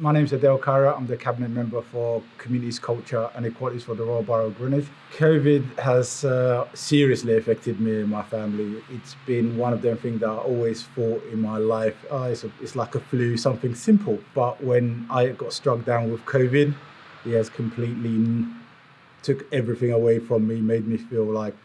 My name is Adel Khaireh. I'm the Cabinet Member for Communities, Culture and Equalities for the Royal Borough of Greenwich. COVID has uh, seriously affected me and my family. It's been one of them things that I always thought in my life, oh, it's, a, it's like a flu, something simple. But when I got struck down with COVID, it has completely took everything away from me, made me feel like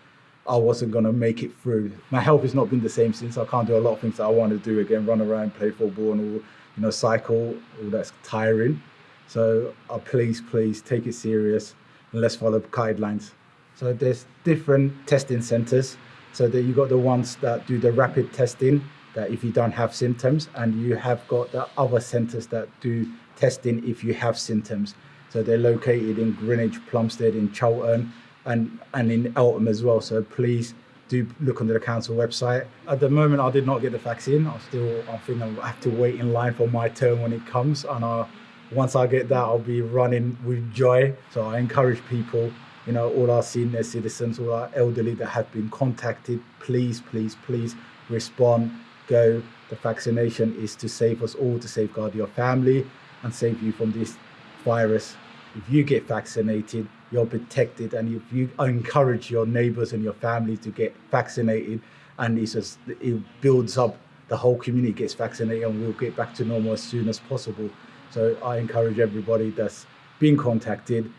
I wasn't going to make it through. My health has not been the same since. I can't do a lot of things that I want to do again, run around, play football and all, you know, cycle, all that's tiring. So uh, please, please take it serious and let's follow guidelines. So there's different testing centers. So that you got the ones that do the rapid testing, that if you don't have symptoms, and you have got the other centers that do testing if you have symptoms. So they're located in Greenwich, Plumstead, in Charlton, and, and in Eltham as well. So please do look under the council website. At the moment, I did not get the vaccine. I still, I think I have to wait in line for my turn when it comes. And I, once I get that, I'll be running with joy. So I encourage people, you know, all our senior citizens, all our elderly that have been contacted, please, please, please respond, go. The vaccination is to save us all, to safeguard your family and save you from this virus. If you get vaccinated, you're protected and if you encourage your neighbors and your family to get vaccinated and it's just, it builds up the whole community gets vaccinated and we'll get back to normal as soon as possible. So I encourage everybody that's been contacted,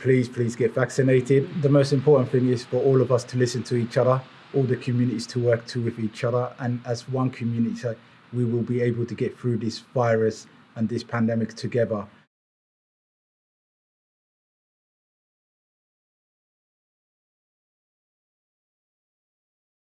please, please get vaccinated. The most important thing is for all of us to listen to each other, all the communities to work to with each other. And as one community, we will be able to get through this virus and this pandemic together.